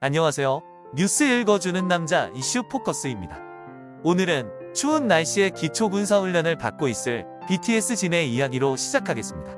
안녕하세요. 뉴스 읽어주는 남자 이슈 포커스입니다. 오늘은 추운 날씨에 기초 군사훈련을 받고 있을 BTS 진의 이야기로 시작하겠습니다.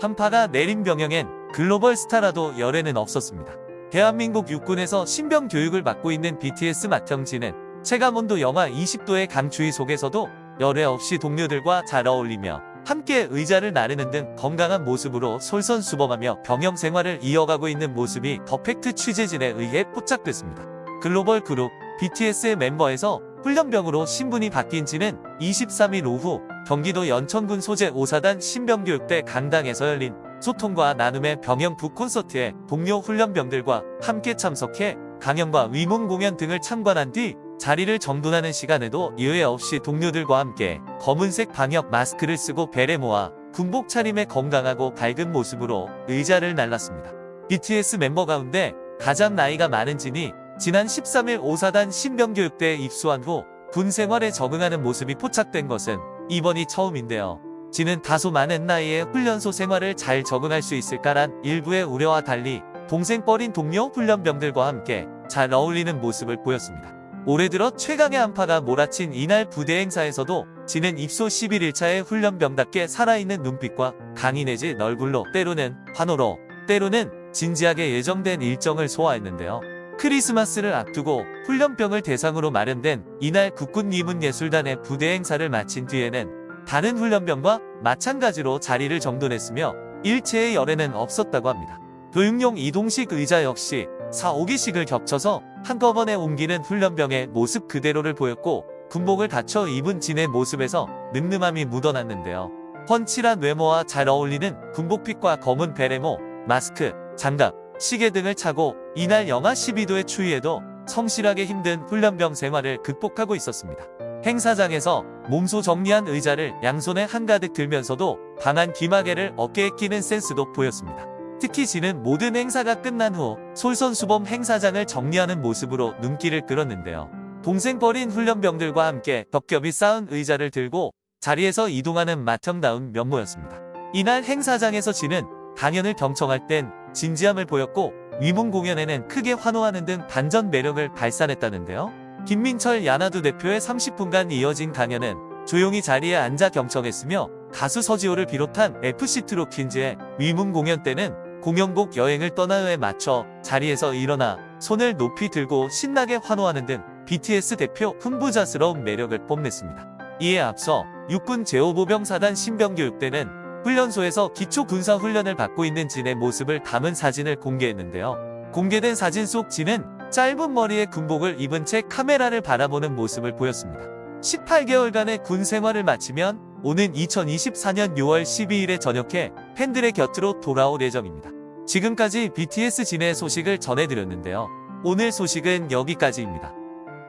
한파가 내린 병영엔 글로벌 스타라도 열에는 없었습니다. 대한민국 육군에서 신병 교육을 받고 있는 BTS 맏형진은 체감온도 영하 20도의 강추위 속에서도 열애 없이 동료들과 잘 어울리며 함께 의자를 나르는 등 건강한 모습으로 솔선수범하며 병영 생활을 이어가고 있는 모습이 더팩트 취재진에 의해 포착됐습니다. 글로벌 그룹 BTS의 멤버에서 훈련병으로 신분이 바뀐 지는 23일 오후 경기도 연천군 소재 5사단 신병교육대 강당에서 열린 소통과 나눔의 병영 북 콘서트에 동료 훈련병들과 함께 참석해 강연과 위문 공연 등을 참관한 뒤 자리를 정돈하는 시간에도 예외 없이 동료들과 함께 검은색 방역 마스크를 쓰고 베레 모아 군복 차림의 건강하고 밝은 모습으로 의자를 날랐습니다. BTS 멤버 가운데 가장 나이가 많은 진이 지난 13일 5사단 신병교육대에 입소한 후 군 생활에 적응하는 모습이 포착된 것은 이번이 처음인데요. 진은 다소 많은 나이에 훈련소 생활을 잘 적응할 수 있을까란 일부의 우려와 달리 동생 뻘인 동료 훈련병들과 함께 잘 어울리는 모습을 보였습니다. 올해 들어 최강의 한파가 몰아친 이날 부대 행사에서도 진은 입소 11일차의 훈련병답게 살아있는 눈빛과 강인해진 얼굴로 때로는 환호로 때로는 진지하게 예정된 일정을 소화했는데요. 크리스마스를 앞두고 훈련병을 대상으로 마련된 이날 국군리문예술단의 부대 행사를 마친 뒤에는 다른 훈련병과 마찬가지로 자리를 정돈했으며 일체의 열애는 없었다고 합니다. 교육용 이동식 의자 역시 4, 5기씩을 겹쳐서 한꺼번에 옮기는 훈련병의 모습 그대로를 보였고 군복을 갖춰 입은 진의 모습에서 늠름함이 묻어났는데요. 펀칠한 외모와 잘 어울리는 군복핏과 검은 베레모, 마스크, 장갑, 시계 등을 차고 이날 영하 12도의 추위에도 성실하게 힘든 훈련병 생활을 극복하고 있었습니다. 행사장에서 몸소 정리한 의자를 양손에 한가득 들면서도 강한 귀마개를 어깨에 끼는 센스도 보였습니다. 특히 진은 모든 행사가 끝난 후 솔선수범 행사장을 정리하는 모습으로 눈길을 끌었는데요. 동생 버린 훈련병들과 함께 겹겹이 쌓은 의자를 들고 자리에서 이동하는 맏형다운 면모였습니다. 이날 행사장에서 진은 강연을 경청할 땐 진지함을 보였고 위문 공연에는 크게 환호하는 등 반전 매력을 발산했다는데요. 김민철 야나두 대표의 30분간 이어진 강연은 조용히 자리에 앉아 경청했으며 가수 서지호를 비롯한 FC 트로킨즈의 위문 공연 때는 공연곡 여행을 떠나요에 맞춰 자리에서 일어나 손을 높이 들고 신나게 환호하는 등 BTS 대표 흥부자스러운 매력을 뽐냈습니다. 이에 앞서 육군 제5보병사단 신병교육 대는 훈련소에서 기초군사훈련을 받고 있는 진의 모습을 담은 사진을 공개했는데요. 공개된 사진 속 진은 짧은 머리에 군복을 입은 채 카메라를 바라보는 모습을 보였습니다. 18개월간의 군 생활을 마치면 오는 2024년 6월 12일에 전역해 팬들의 곁으로 돌아올 예정입니다. 지금까지 BTS 진의 소식을 전해드렸는데요. 오늘 소식은 여기까지입니다.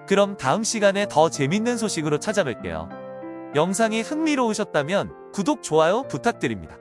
그럼 다음 시간에 더 재밌는 소식으로 찾아뵐게요. 영상이 흥미로우셨다면 구독, 좋아요 부탁드립니다.